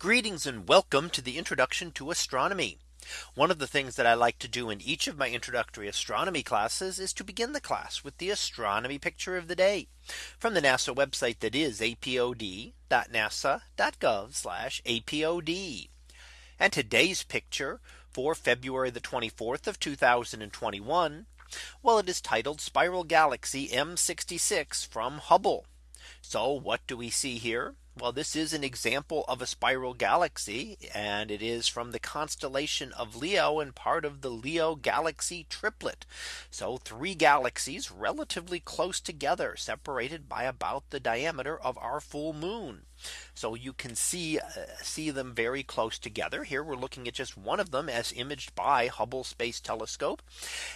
Greetings and welcome to the introduction to astronomy. One of the things that I like to do in each of my introductory astronomy classes is to begin the class with the astronomy picture of the day from the NASA website that is apod.nasa.gov apod. And today's picture for February the 24th of 2021. Well, it is titled Spiral Galaxy M66 from Hubble. So what do we see here? Well, this is an example of a spiral galaxy and it is from the constellation of Leo and part of the Leo galaxy triplet. So three galaxies relatively close together separated by about the diameter of our full moon. So you can see uh, see them very close together. Here we're looking at just one of them as imaged by Hubble Space Telescope.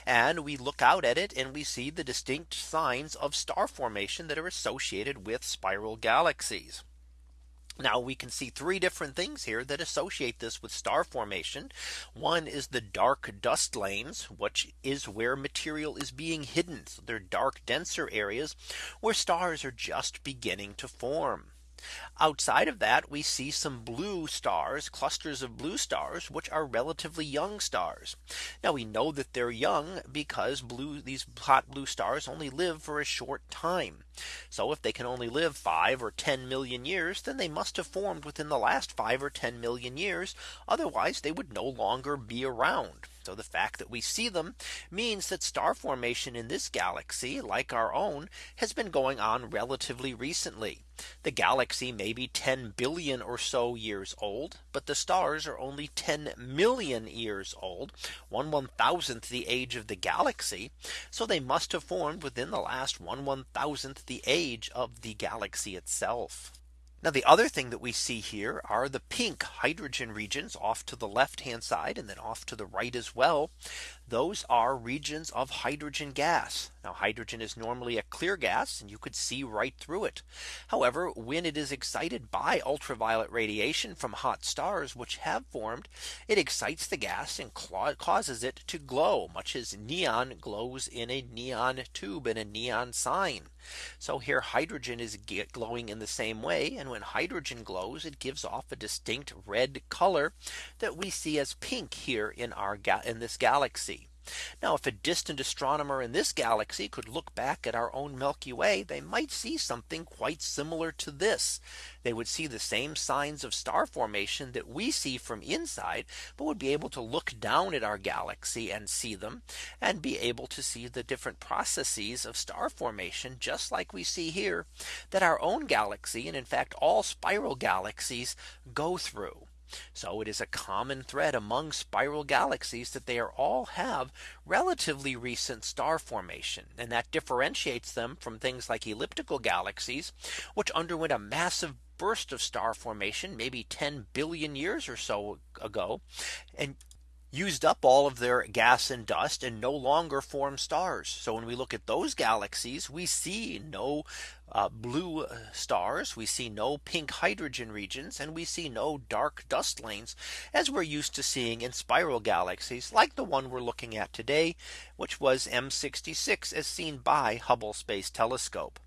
And we look out at it and we see the distinct signs of star formation that are associated with spiral galaxies. Now we can see three different things here that associate this with star formation. One is the dark dust lanes, which is where material is being hidden. So they're dark denser areas where stars are just beginning to form. Outside of that, we see some blue stars, clusters of blue stars, which are relatively young stars. Now we know that they're young because blue these hot blue stars only live for a short time. So if they can only live five or 10 million years, then they must have formed within the last five or 10 million years. Otherwise, they would no longer be around. So the fact that we see them means that star formation in this galaxy like our own has been going on relatively recently. The galaxy may be 10 billion or so years old, but the stars are only 10 million years old, one one thousandth the age of the galaxy. So they must have formed within the last one one thousandth the age of the galaxy itself. Now the other thing that we see here are the pink hydrogen regions off to the left hand side and then off to the right as well. Those are regions of hydrogen gas. Now hydrogen is normally a clear gas and you could see right through it. However, when it is excited by ultraviolet radiation from hot stars which have formed, it excites the gas and causes it to glow much as neon glows in a neon tube and a neon sign. So here hydrogen is glowing in the same way. And when hydrogen glows, it gives off a distinct red color that we see as pink here in our in this galaxy. Now if a distant astronomer in this galaxy could look back at our own Milky Way, they might see something quite similar to this. They would see the same signs of star formation that we see from inside, but would be able to look down at our galaxy and see them and be able to see the different processes of star formation just like we see here that our own galaxy and in fact all spiral galaxies go through. So it is a common thread among spiral galaxies that they are all have relatively recent star formation. And that differentiates them from things like elliptical galaxies, which underwent a massive burst of star formation maybe 10 billion years or so ago. And used up all of their gas and dust and no longer form stars. So when we look at those galaxies, we see no uh, blue uh, stars, we see no pink hydrogen regions, and we see no dark dust lanes as we're used to seeing in spiral galaxies like the one we're looking at today, which was M66 as seen by Hubble Space Telescope.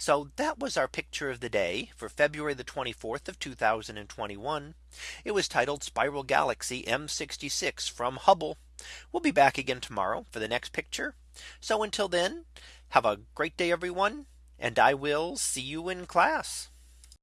So that was our picture of the day for February the 24th of 2021. It was titled Spiral Galaxy M66 from Hubble. We'll be back again tomorrow for the next picture. So until then, have a great day, everyone. And I will see you in class.